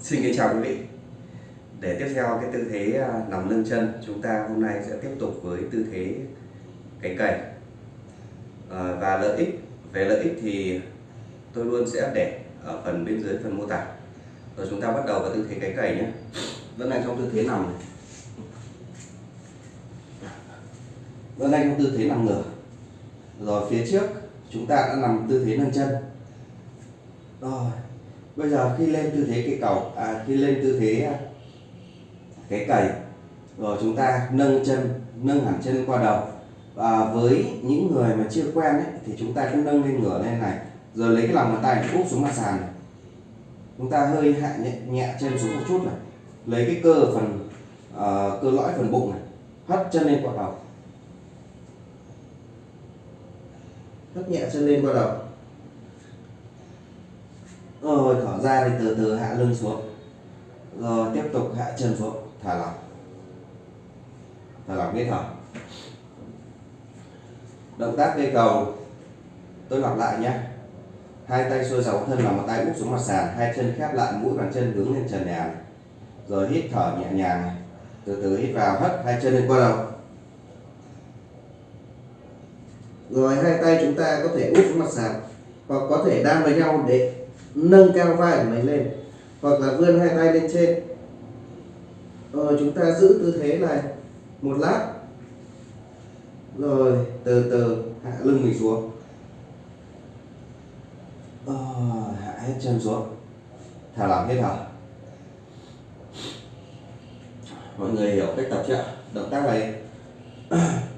Xin kính chào quý vị. Để tiếp theo cái tư thế à, nằm lưng chân Chúng ta hôm nay sẽ tiếp tục với tư thế cánh cày à, ờ, Và lợi ích Về lợi ích thì tôi luôn sẽ để ở phần bên dưới phần mô tả. Rồi chúng ta bắt đầu vào tư thế cánh cày nhé. Vẫn đang trong tư thế nằm này. Vẫn đang trong tư thế nằm ngửa. Rồi phía trước chúng ta đã nằm tư thế nâng chân. Rồi bây giờ khi lên tư thế cái cầu à, khi lên tư thế à, cái cầy rồi chúng ta nâng chân nâng hẳn chân qua đầu. Và với những người mà chưa quen ấy, thì chúng ta cứ nâng lên ngửa lên này rồi lấy cái lòng bàn tay úp xuống mặt sàn này. Chúng ta hơi hạ nhẹ, nhẹ chân xuống một chút này lấy cái cơ phần uh, cơ lõi phần bụng này hất chân lên qua đầu. Hất nhẹ chân lên qua đầu rồi, thở ra thì từ từ hạ lưng xuống. Rồi, tiếp tục hạ chân xuống. Thả lỏng thả lỏng cái thở. Động tác cây cầu, tôi lặp lại nhé. Hai tay xuôi dọc thân lòng một tay úp xuống mặt sàn, hai chân khép lại, mũi bàn chân hướng lên trần nhà. Rồi, hít thở nhẹ nhàng này. từ từ hít vào, hất hai chân lên qua đầu. Rồi, hai tay chúng ta có thể úp xuống mặt sàn hoặc có thể đan với nhau để nâng cao vai của mình lên hoặc là vươn hai tay lên trên. Rồi chúng ta giữ tư thế này một lát. Rồi từ từ hạ lưng mình xuống. Rồi, hạ hết chân xuống. Thả lỏng hết thở mọi người hiểu cách tập chưa động tác này.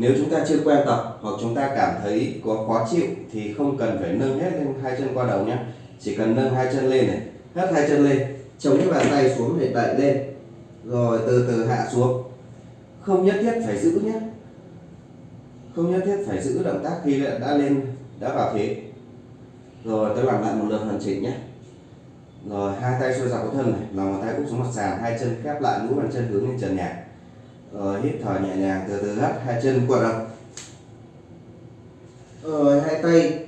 nếu chúng ta chưa quen tập hoặc chúng ta cảm thấy có khó chịu thì không cần phải nâng hết lên hai chân qua đầu nhé. Chỉ cần nâng hai chân lên này, hất hai chân lên, chống cái bàn tay xuống để đẩy lên. Rồi từ từ hạ xuống. Không nhất thiết phải giữ nhé. Không nhất thiết phải giữ động tác khi đã lên, đã vào thế. Rồi tôi làm lại một lượt hoàn chỉnh nhé. Rồi hai tay xuôi dọc thân này, lòng bàn tay úp xuống mặt sàn, hai chân khép lại mũi bàn chân hướng lên trần nhà rồi hít thở nhẹ nhàng từ từ hất hai chân quật đầu rồi ờ, hai tay,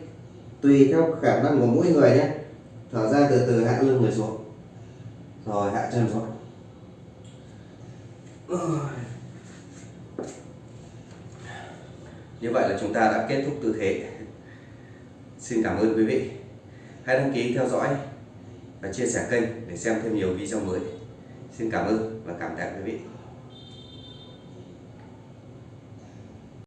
tùy theo khả năng của mỗi người nhé. Thở ra từ từ, hạ lưng người xuống. Rồi, hạ chân xuống. Như vậy là chúng ta đã kết thúc tư thế. Xin cảm ơn quý vị. Hãy đăng ký theo dõi và chia sẻ kênh để xem thêm nhiều video mới. Xin cảm ơn và cảm tạ quý vị.